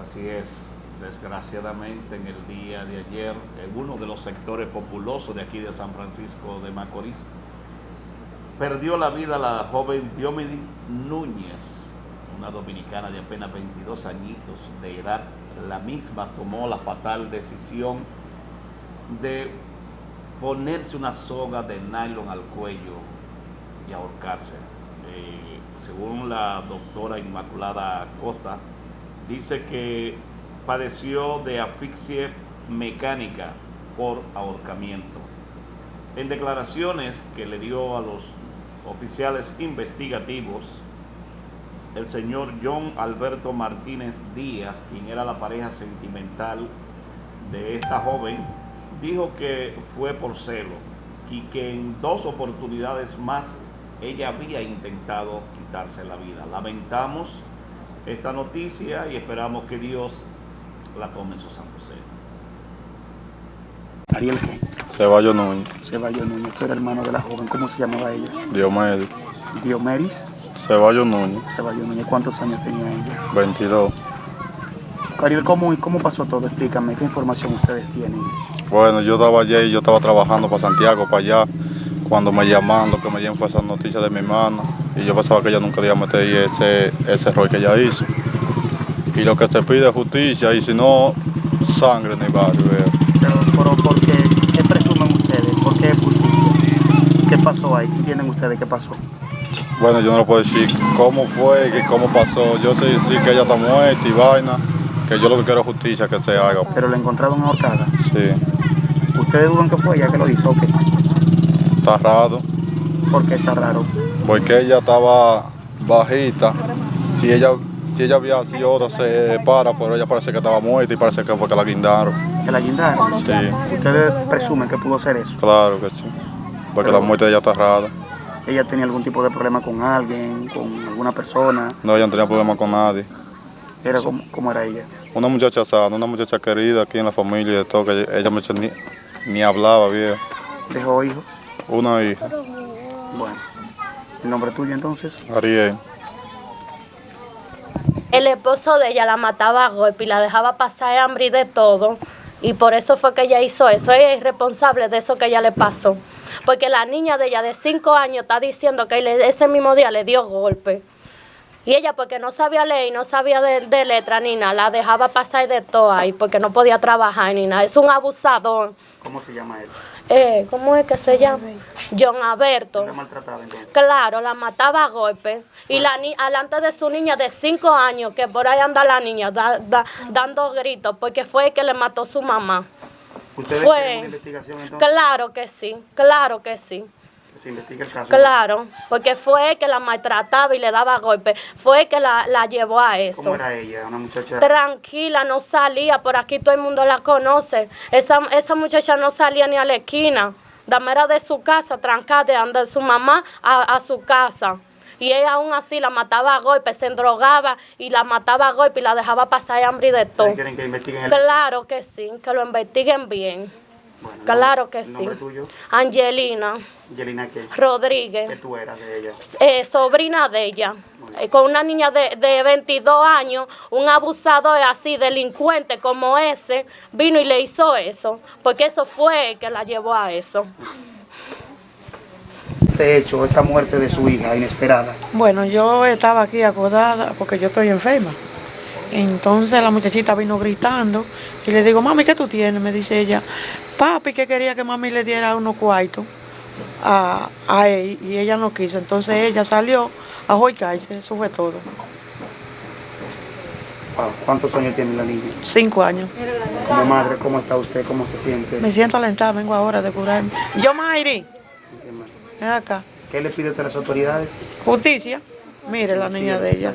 Así es, desgraciadamente en el día de ayer, en uno de los sectores populosos de aquí de San Francisco de Macorís, perdió la vida la joven Diomedi Núñez, una dominicana de apenas 22 añitos de edad. La misma tomó la fatal decisión de ponerse una soga de nylon al cuello y ahorcarse. Eh, según la doctora Inmaculada Costa, dice que padeció de asfixia mecánica por ahorcamiento. En declaraciones que le dio a los oficiales investigativos, el señor John Alberto Martínez Díaz, quien era la pareja sentimental de esta joven, dijo que fue por celo y que en dos oportunidades más ella había intentado quitarse la vida. Lamentamos esta noticia y esperamos que Dios la tome en su santo seno. Ariel qué? Ceballos Núñez. Ceballos Núñez, tú eres hermano de la joven, ¿cómo se llamaba ella? Diomedes. Diomeris Ceballos Núñez. Ceballos Núñez, ¿cuántos años tenía ella? 22. Ariel, ¿cómo, ¿cómo pasó todo? Explícame, ¿qué información ustedes tienen? Bueno, yo estaba allí y yo estaba trabajando para Santiago, para allá. Cuando me llaman, lo que me dieron fue esa noticia de mi hermana. Y yo pensaba que ella nunca iba a meter ahí ese, ese error que ella hizo. Y lo que se pide es justicia, y si no, sangre en el barrio. Pero, pero, ¿por qué? ¿Qué presumen ustedes? ¿Por qué justicia? ¿Qué pasó ahí? ¿Qué tienen ustedes? ¿Qué pasó? Bueno, yo no le puedo decir cómo fue, cómo pasó. Yo sé decir que ella está muerta y vaina. Que yo lo que quiero es justicia, que se haga. Pero la encontraron ahorcada. Sí, ¿Ustedes dudan que fue ella que lo hizo o qué? está raro. ¿Por qué está raro? Porque ella estaba bajita. Si ella, si ella había sido otra se para, pero ella parece que estaba muerta y parece que fue que la guindaron. ¿Que la guindaron? Sí, ¿Ustedes presumen que pudo ser eso? claro que sí. Porque la muerte de ella está rara. ¿Ella tenía algún tipo de problema con alguien, con alguna persona? No, ella no tenía problema con nadie. Era como, ¿Cómo era ella? Una muchacha sana, una muchacha querida aquí en la familia y de todo, que ella ni, ni hablaba bien. ¿Dejó hijos? Una hija, Bueno. ¿El nombre tuyo entonces? Ariel. El esposo de ella la mataba a golpe y la dejaba pasar hambre y de todo. Y por eso fue que ella hizo eso. Ella es responsable de eso que ella le pasó. Porque la niña de ella de 5 años está diciendo que ese mismo día le dio golpe. Y ella porque no sabía leer, no sabía de, de letra ni nada, la dejaba pasar de todo ahí porque no podía trabajar ni nada. Es un abusador. ¿Cómo se llama él? Eh, ¿Cómo es que se llama? John Alberto. ¿La maltrataba entonces? Claro, la mataba a golpe. Y la ni alante de su niña de cinco años, que por ahí anda la niña da- da- dando gritos, porque fue el que le mató su mamá. ¿Ustedes Fue. una investigación entonces? Claro que sí, claro que sí. Que se investigue el caso. Claro, porque fue que la maltrataba y le daba golpe. Fue el que la, la llevó a eso. ¿Cómo era ella? Una muchacha... Tranquila, no salía, por aquí todo el mundo la conoce. Esa, esa muchacha no salía ni a la esquina. Dame era de su casa, trancada, de andar su mamá a, a su casa. Y ella aún así la mataba a golpe, se endrogaba y la mataba a golpe y la dejaba pasar hambre y de todo. ¿Ustedes quieren que investiguen el Claro que sí, que lo investiguen bien. Bueno, Claro que ¿el sí. nombre tuyo? Angelina Yelina, ¿qué? ¿Qué Rodríguez, tú eras de ella? eh, sobrina de ella, eh, con una niña de, de 22 años, un abusador así, delincuente como ese, vino y le hizo eso, porque eso fue el que la llevó a eso. Este hecho, esta muerte de su hija inesperada, Bueno, yo estaba aquí acordada porque yo estoy enferma. Entonces la muchachita vino gritando y le digo, mami, ¿qué tú tienes? Me dice ella, papi que quería que mami le diera unos cuartos a, a él y ella no quiso. Entonces ella salió a joicarse, eso fue todo. Wow, ¿cuántos años tiene la niña? Cinco años. Como madre, ¿cómo está usted? ¿Cómo se siente? Me siento alentada, vengo ahora de curarme. Yo, Mayri, ven acá. ¿Qué le pide a las autoridades? Justicia. Mire la niña de ella.